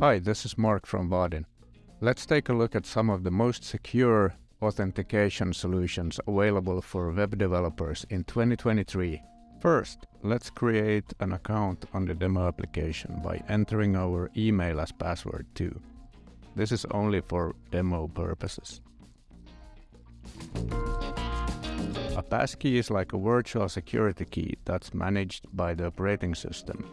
Hi, this is Mark from Vaadin. Let's take a look at some of the most secure authentication solutions available for web developers in 2023. First, let's create an account on the demo application by entering our email as password too. This is only for demo purposes. A passkey is like a virtual security key that's managed by the operating system.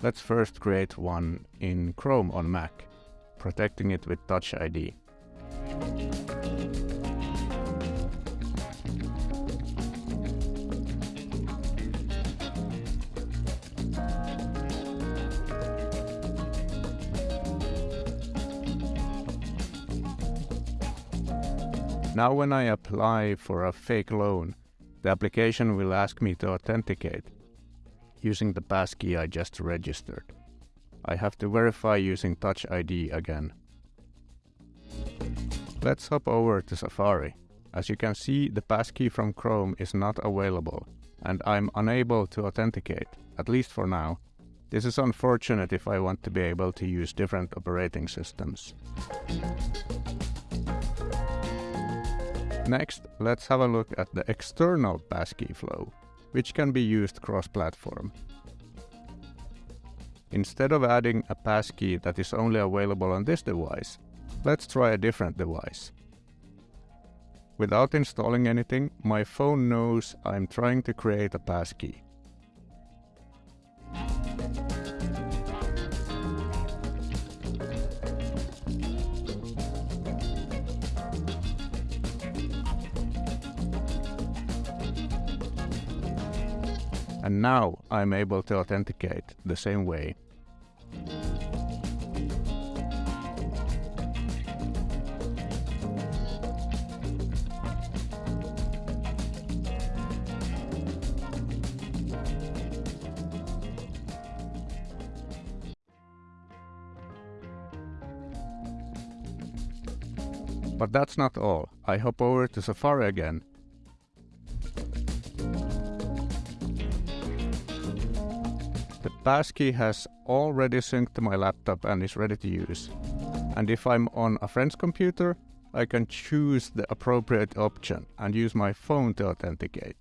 Let's first create one in Chrome on Mac, protecting it with Touch ID. Now when I apply for a fake loan, the application will ask me to authenticate using the passkey I just registered. I have to verify using Touch ID again. Let's hop over to Safari. As you can see, the passkey from Chrome is not available, and I'm unable to authenticate, at least for now. This is unfortunate if I want to be able to use different operating systems. Next, let's have a look at the external passkey flow, which can be used cross-platform. Instead of adding a passkey that is only available on this device, let's try a different device. Without installing anything, my phone knows I'm trying to create a passkey. And now I'm able to authenticate the same way. But that's not all. I hop over to Safari again The passkey has already synced to my laptop and is ready to use. And if I'm on a friend's computer, I can choose the appropriate option and use my phone to authenticate.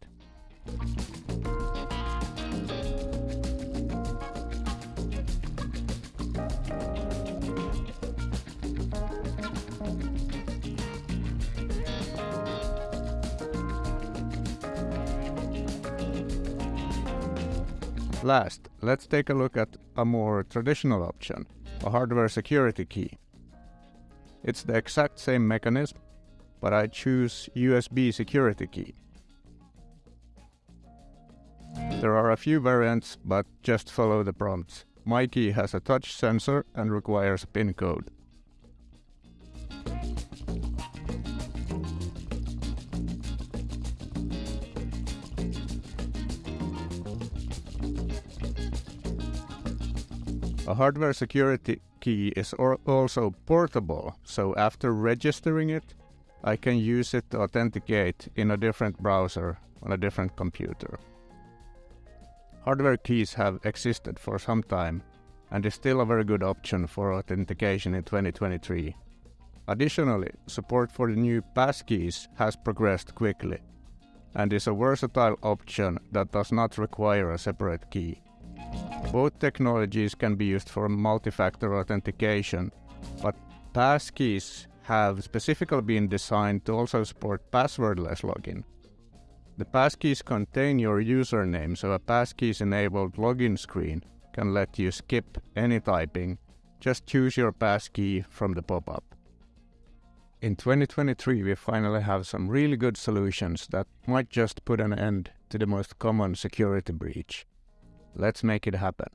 Last, let's take a look at a more traditional option, a hardware security key. It's the exact same mechanism, but I choose USB security key. There are a few variants, but just follow the prompts. My key has a touch sensor and requires a PIN code. A hardware security key is also portable, so after registering it, I can use it to authenticate in a different browser on a different computer. Hardware keys have existed for some time and is still a very good option for authentication in 2023. Additionally, support for the new passkeys has progressed quickly and is a versatile option that does not require a separate key. Both technologies can be used for multi-factor authentication, but passkeys have specifically been designed to also support passwordless login. The passkeys contain your username, so a passkeys-enabled login screen can let you skip any typing. Just choose your passkey from the pop-up. In 2023, we finally have some really good solutions that might just put an end to the most common security breach. Let's make it happen.